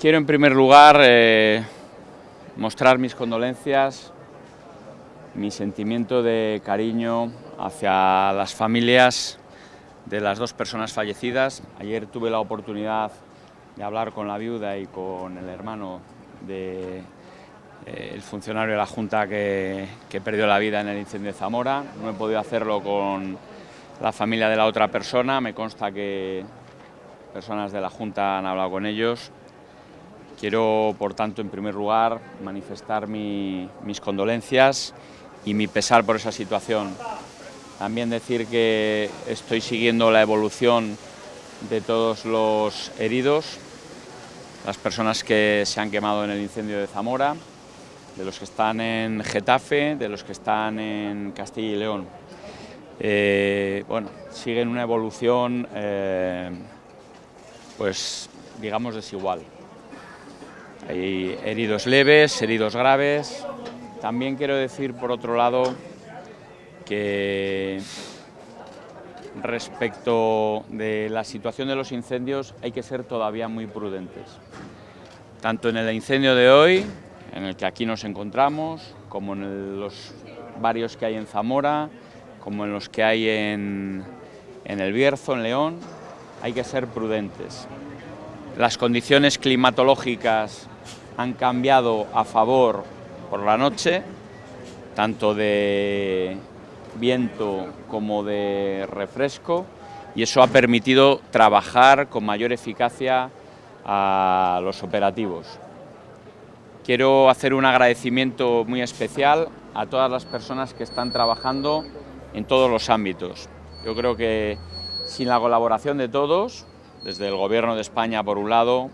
Quiero en primer lugar eh, mostrar mis condolencias, mi sentimiento de cariño hacia las familias de las dos personas fallecidas. Ayer tuve la oportunidad de hablar con la viuda y con el hermano del eh, funcionario de la Junta que, que perdió la vida en el incendio de Zamora. No he podido hacerlo con la familia de la otra persona, me consta que personas de la Junta han hablado con ellos Quiero, por tanto, en primer lugar, manifestar mis condolencias y mi pesar por esa situación. También decir que estoy siguiendo la evolución de todos los heridos, las personas que se han quemado en el incendio de Zamora, de los que están en Getafe, de los que están en Castilla y León. Eh, bueno, siguen una evolución, eh, pues digamos, desigual. Hay heridos leves, heridos graves. También quiero decir, por otro lado, que respecto de la situación de los incendios hay que ser todavía muy prudentes. Tanto en el incendio de hoy, en el que aquí nos encontramos, como en los varios que hay en Zamora, como en los que hay en, en el Bierzo, en León, hay que ser prudentes. Las condiciones climatológicas han cambiado a favor por la noche, tanto de viento como de refresco, y eso ha permitido trabajar con mayor eficacia a los operativos. Quiero hacer un agradecimiento muy especial a todas las personas que están trabajando en todos los ámbitos. Yo creo que sin la colaboración de todos, desde el Gobierno de España por un lado,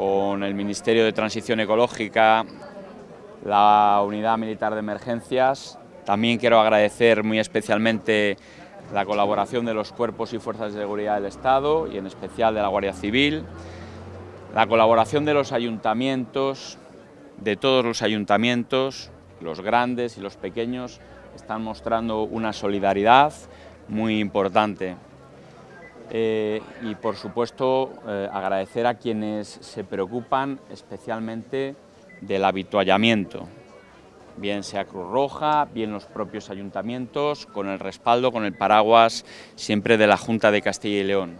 con el Ministerio de Transición Ecológica, la Unidad Militar de Emergencias. También quiero agradecer muy especialmente la colaboración de los cuerpos y fuerzas de seguridad del Estado y en especial de la Guardia Civil, la colaboración de los ayuntamientos, de todos los ayuntamientos, los grandes y los pequeños, están mostrando una solidaridad muy importante. Eh, y por supuesto eh, agradecer a quienes se preocupan especialmente del habituallamiento, bien sea Cruz Roja, bien los propios ayuntamientos, con el respaldo, con el paraguas siempre de la Junta de Castilla y León,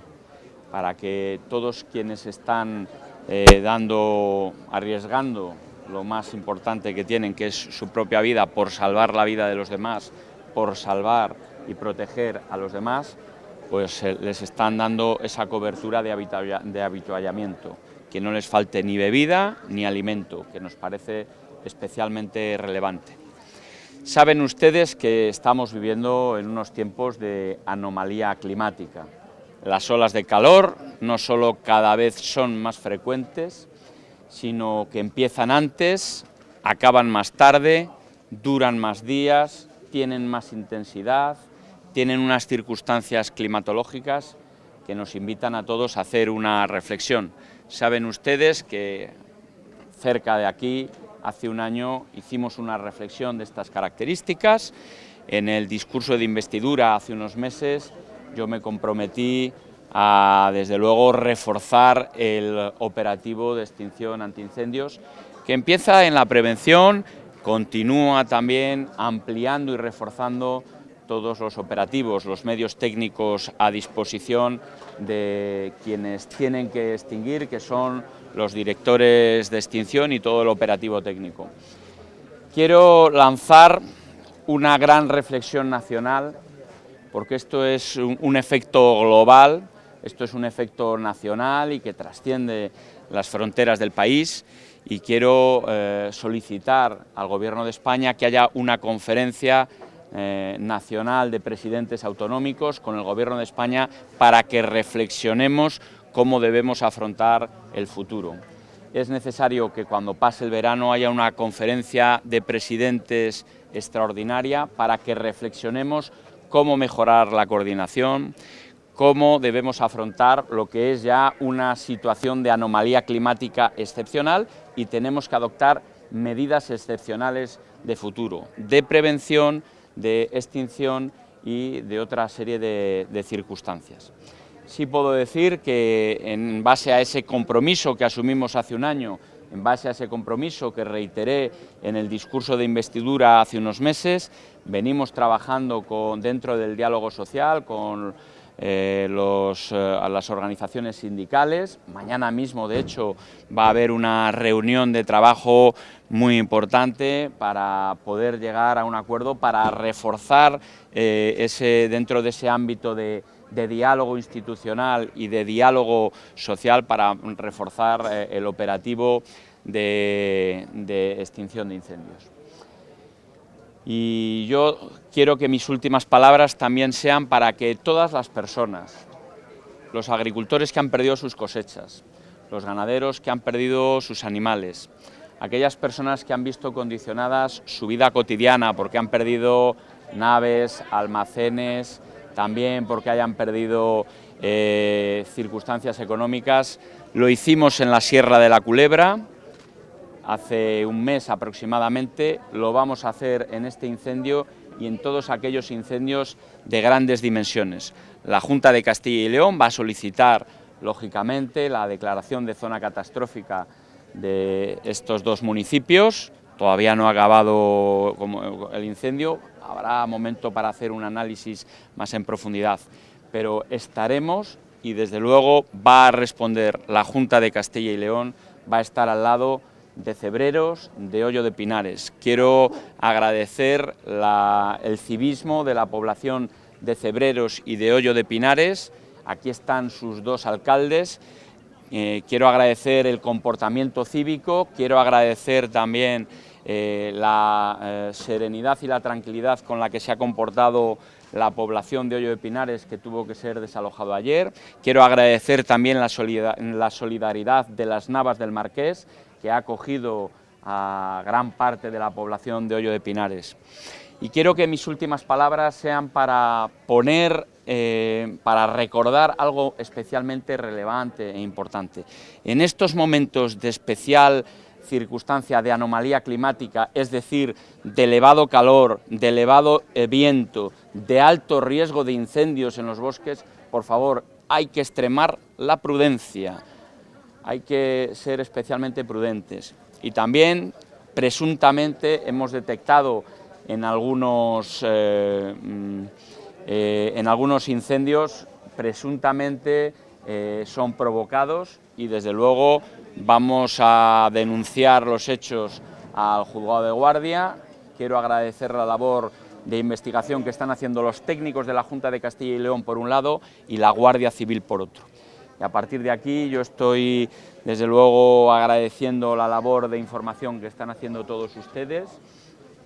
para que todos quienes están eh, dando, arriesgando lo más importante que tienen, que es su propia vida, por salvar la vida de los demás, por salvar y proteger a los demás, pues eh, les están dando esa cobertura de, habituallamiento, que no les falte ni bebida ni alimento, que nos parece especialmente relevante. Saben ustedes que estamos viviendo en unos tiempos de anomalía climática. Las olas de calor no solo cada vez son más frecuentes, sino que empiezan antes, acaban más tarde, duran más días, tienen más intensidad, tienen unas circunstancias climatológicas que nos invitan a todos a hacer una reflexión. Saben ustedes que cerca de aquí, hace un año, hicimos una reflexión de estas características. En el discurso de investidura hace unos meses yo me comprometí a, desde luego, reforzar el operativo de extinción antiincendios, que empieza en la prevención, continúa también ampliando y reforzando todos los operativos, los medios técnicos a disposición de quienes tienen que extinguir, que son los directores de extinción y todo el operativo técnico. Quiero lanzar una gran reflexión nacional, porque esto es un, efecto global, esto es un efecto nacional y que trasciende las fronteras del país y quiero eh, solicitar al Gobierno de España que haya una conferencia eh, nacional de presidentes autonómicos con el Gobierno de España para que reflexionemos cómo debemos afrontar el futuro. Es necesario que cuando pase el verano haya una conferencia de presidentes extraordinaria para que reflexionemos cómo mejorar la coordinación, cómo debemos afrontar lo que es ya una situación de anomalía climática excepcional y tenemos que adoptar medidas excepcionales de futuro, de prevención, de extinción y de otra serie de, circunstancias. sí puedo decir que en base a ese compromiso que asumimos hace un año, en base a ese compromiso que reiteré en el discurso de investidura hace unos meses, venimos trabajando con, dentro del diálogo social con eh, eh, las organizaciones sindicales. Mañana mismo, de hecho, va a haber una reunión de trabajo muy importante para poder llegar a un acuerdo para reforzar eh, ese, dentro de ese ámbito de, diálogo institucional y de diálogo social para reforzar el operativo de extinción de incendios. Y yo quiero que mis últimas palabras también sean para que todas las personas, los agricultores que han perdido sus cosechas, los ganaderos que han perdido sus animales, aquellas personas que han visto condicionadas su vida cotidiana porque han perdido naves, almacenes, también porque hayan perdido eh, circunstancias económicas. Lo hicimos en la Sierra de la Culebra, hace un mes aproximadamente, lo vamos a hacer en este incendio y en todos aquellos incendios de grandes dimensiones. La Junta de Castilla y León va a solicitar, lógicamente, la declaración de zona catastrófica de estos dos municipios, todavía no ha acabado el incendio, habrá momento para hacer un análisis más en profundidad, pero estaremos y desde luego va a responder la Junta de Castilla y León, va a estar al lado de Cebreros, de Hoyo de Pinares. Quiero agradecer el civismo de la población de Cebreros y de Hoyo de Pinares. Aquí están sus dos alcaldes. Eh, quiero agradecer el comportamiento cívico, quiero agradecer también eh, la eh, serenidad y la tranquilidad con la que se ha comportado la población de Hoyo de Pinares que tuvo que ser desalojado ayer. Quiero agradecer también la, la solidaridad de las Navas del Marqués, que ha acogido a gran parte de la población de Hoyo de Pinares. Y quiero que mis últimas palabras sean para poner, eh, para recordar algo especialmente relevante e importante. En estos momentos de especial circunstancia de anomalía climática, es decir, de elevado calor, de elevado eh, viento, de alto riesgo de incendios en los bosques, por favor, hay que extremar la prudencia, hay que ser especialmente prudentes. Y también, presuntamente, hemos detectado en algunos, eh, mm, eh, en algunos incendios, presuntamente eh, son provocados y desde luego vamos a denunciar los hechos al juzgado de guardia. Quiero agradecer la labor de investigación que están haciendo los técnicos de la Junta de Castilla y León por un lado y la Guardia Civil por otro. Y a partir de aquí yo estoy desde luego agradeciendo la labor de información que están haciendo todos ustedes,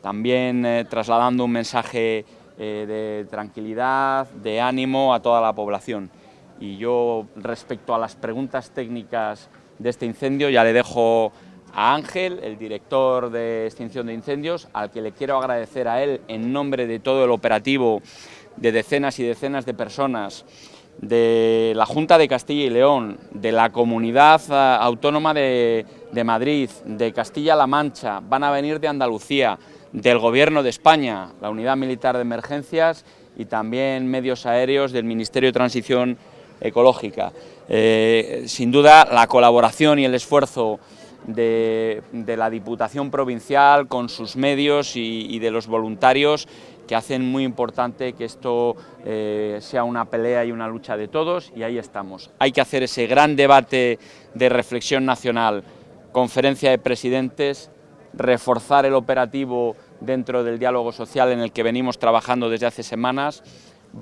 también eh, trasladando un mensaje eh, de tranquilidad, de ánimo a toda la población. Y yo respecto a las preguntas técnicas de este incendio ya le dejo a Ángel, el director de extinción de incendios, al que le quiero agradecer a él en nombre de todo el operativo de decenas y decenas de personas de la Junta de Castilla y León, de la Comunidad eh, Autónoma de, Madrid, de Castilla-La Mancha, van a venir de Andalucía, del Gobierno de España, la Unidad Militar de Emergencias y también medios aéreos del Ministerio de Transición Ecológica. Eh, sin duda, la colaboración y el esfuerzo de, la Diputación Provincial con sus medios y de los voluntarios que hacen muy importante que esto eh, sea una pelea y una lucha de todos y ahí estamos. Hay que hacer ese gran debate de reflexión nacional, conferencia de presidentes, reforzar el operativo dentro del diálogo social en el que venimos trabajando desde hace semanas,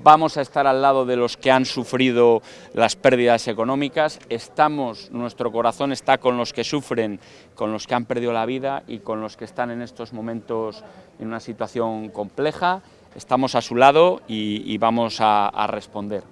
vamos a estar al lado de los que han sufrido las pérdidas económicas, estamos, nuestro corazón está con los que sufren, con los que han perdido la vida y con los que están en estos momentos en una situación compleja, estamos a su lado y, vamos a responder.